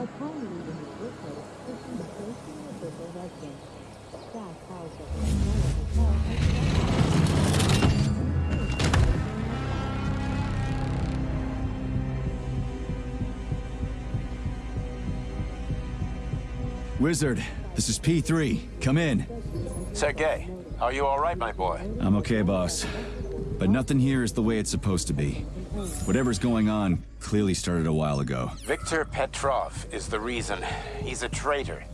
Upon leaving his workplace, Christian was placed in a Bristol residence. Staff housed at the Hotel Wizard, this is P3. Come in. Sergey, are you all right, my boy? I'm okay, boss. But nothing here is the way it's supposed to be. Whatever's going on clearly started a while ago. Viktor Petrov is the reason. He's a traitor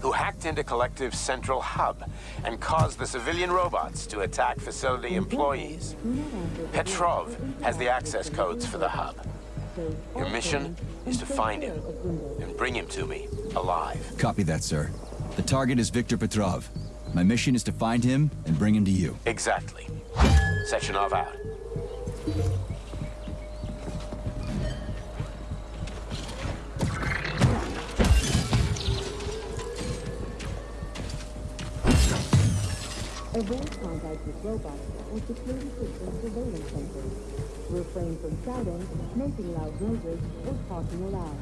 who hacked into Collective's central hub and caused the civilian robots to attack facility employees. Petrov has the access codes for the hub. Your mission is to find him and bring him to me alive. Copy that, sir. The target is Viktor Petrov. My mission is to find him and bring him to you. Exactly. Sechenov out. Avoid contact with robots or security system surveillance sensors. Refrain from shouting, making loud noises, or talking aloud.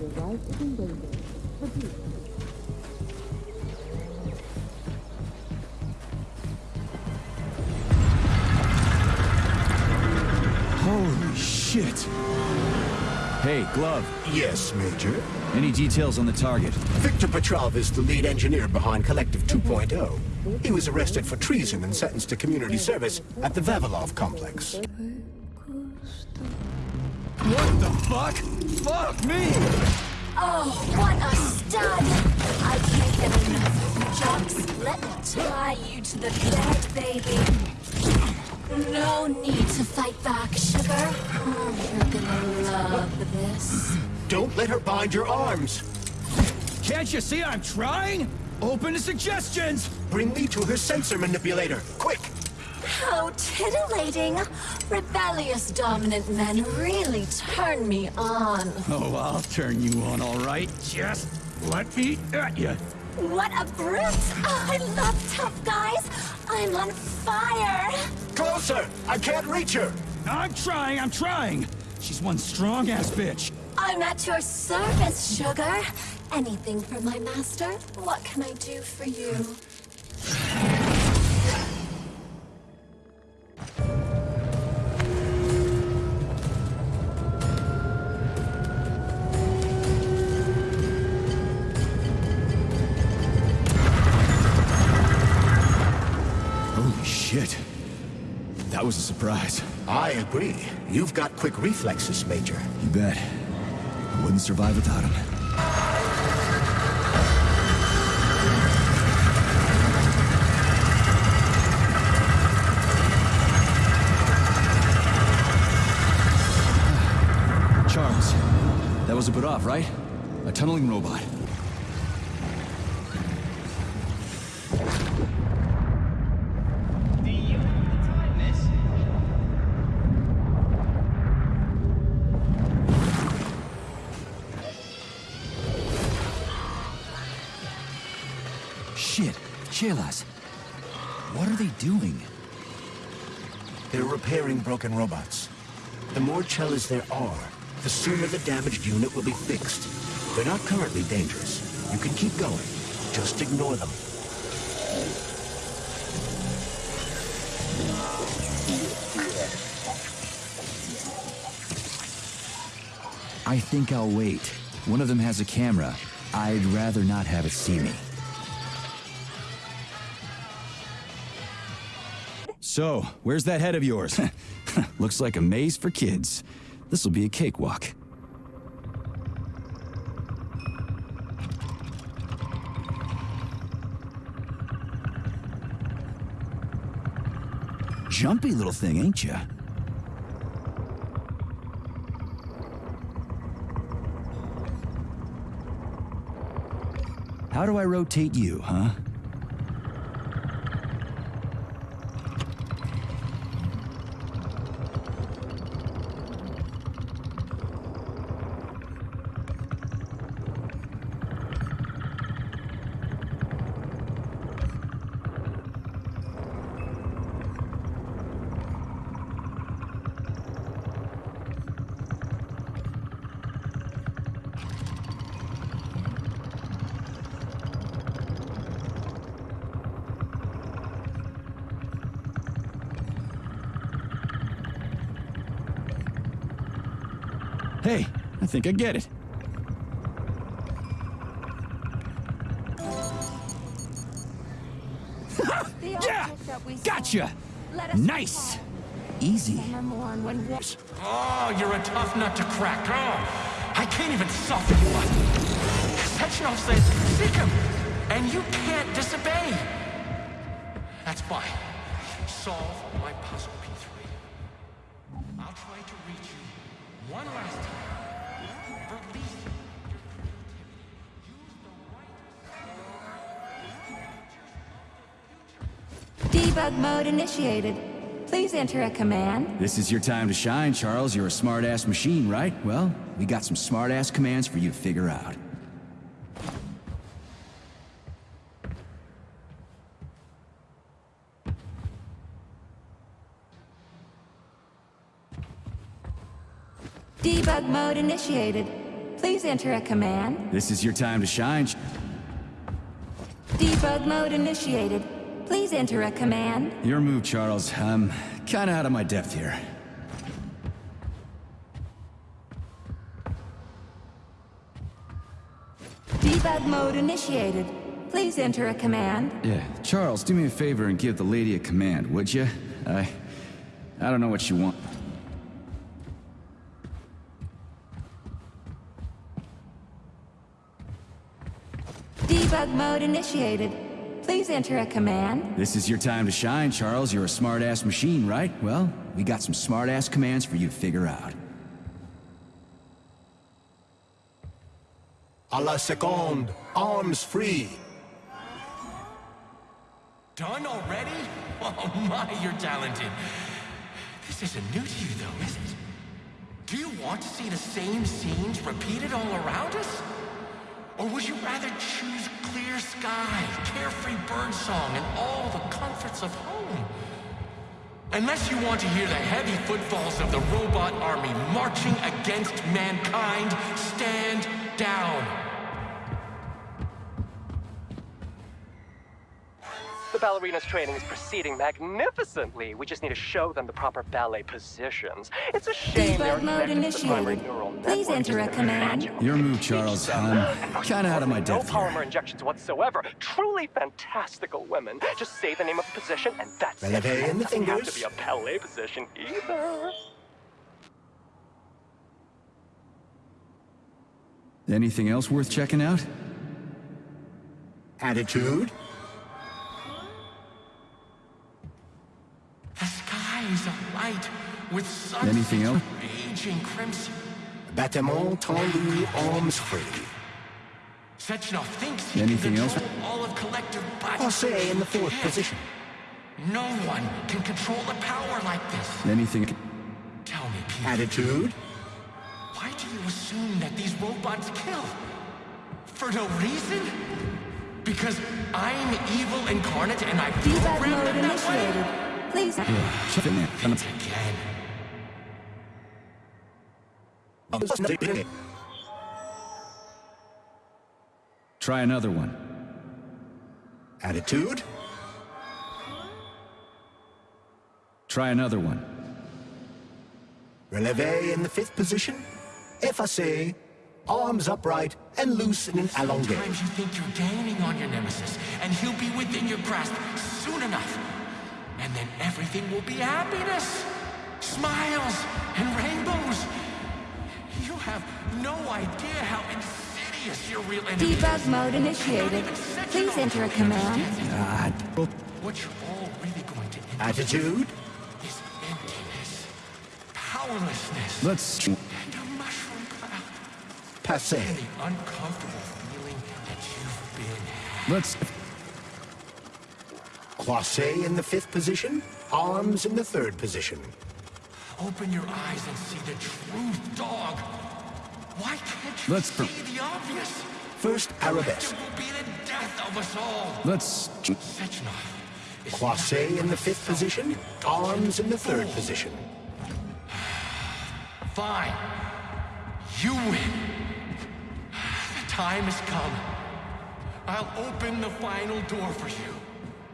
Your life is in danger. Repeat. Holy shit! Hey, Glove, Yes, Major. any details on the target? Viktor Petrov is the lead engineer behind Collective 2.0. He was arrested for treason and sentenced to community service at the Vavilov complex. What the fuck? Fuck me! Oh, what a stud! I can't get enough. Jocks, let me tie you to the bed, baby. No need to fight back, sugar. Oh, you're gonna love this. Don't let her bind your arms. Can't you see I'm trying? Open to suggestions! Bring me to her sensor manipulator. Quick! How titillating! Rebellious dominant men really turn me on. Oh, I'll turn you on, all right. Just let me at you. What a brute! Oh, I love tough guys. I'm on fire. Closer! I can't reach her! I'm trying, I'm trying. She's one strong-ass bitch. I'm at your service, sugar. Anything for my master? What can I do for you? Holy shit. That was a surprise. I agree. You've got quick reflexes, Major. You bet. I wouldn't survive without him. Charles, that was a bit off, right? A tunneling robot. Shit, Pchelas. What are they doing? They're repairing broken robots. The more Pchelas there are, the sooner the damaged unit will be fixed. They're not currently dangerous. You can keep going. Just ignore them. I think I'll wait. One of them has a camera. I'd rather not have it see me. So, where's that head of yours? Looks like a maze for kids. This'll be a cakewalk. Jumpy little thing, ain't ya? How do I rotate you, huh? Hey, I think I get it. Yeah! object that we Gotcha! saw. Let us Nice! Easy. Summer morn when wa- Oh, you're a tough nut to crack. Oh, I can't even soften you up. Sechenov says, seek him, and you can't disobey. That's why. Solve my puzzle, P3. I'll try to reach you one last time. Release your creativity. Use the right Debug mode initiated. Please enter a command. This is your time to shine, Charles. You're a smart-ass machine, right? Well, we got some smart-ass commands for you to figure out. Debug mode initiated. Please enter a command. This is your time to shine. Debug mode initiated. Please enter a command. Your move, Charles. I'm kinda out of my depth here. Debug mode initiated. Please enter a command. Yeah, Charles, do me a favor and give the lady a command, would you? I... I don't know what you want. Debug mode initiated. Please enter a command. This is your time to shine, Charles. You're a smart-ass machine, right? Well, we got some smart-ass commands for you to figure out. A la seconde, arms free. Done already? Oh my, you're talented. This isn't new to you though, is it? Do you want to see the same scenes repeated all around us? Sky, carefree birdsong, and all the comforts of home? Unless you want to hear the heavy footfalls of the robot army marching against mankind, stand down. The ballerina's training is proceeding magnificently. We just need to show them the proper ballet positions. It's a shame they are Debug mode connected to the primary initiated. Please network. enter a command. Your move, Charles. cell, I'm um, kinda out of my importantly, depth No polymer injections whatsoever. Truly fantastical women. Just say the name of the position, and that's it. Releve in the Doesn't have to be a ballet position either. Anything else worth checking out? Attitude. Skies alight with sunsets Anything else? raging crimson. Battement tendu, arms free. Sechenov thinks he Anything can else? all of collective but Passe in the fourth Yes. position. No one can control the power like this. Anything... Tell me, Pete, Attitude. why do you assume that these robots kill? For no reason? Because I'm evil incarnate and I Debug programmed them that way? Initiated. Please. Shut it down. Again. Try another one. Attitude. Try another one. Releve in the fifth position. Efface. Arms upright and loose in an allongé. Sometimes you think you're gaining on your nemesis, and he'll be within your grasp soon enough. And then everything will be happiness, smiles, and rainbows. You have no idea how insidious your real enemy Debug is. mode initiated. Please enter a command. What you're all really going to end Attitude. is emptiness, powerlessness, Let's... and a mushroom cloud. Passe. And the uncomfortable feeling that you've been Let's... Croisé in the fifth position. Arms in the third position. Open your eyes and see the truth, dog. Why can't you Let's- see the obvious? First arabesque. will be the death of us all. Let's... Sechenov is Croisé in the fifth position. Arms in the third position. fine. You win. The time has come. I'll open the final door for you.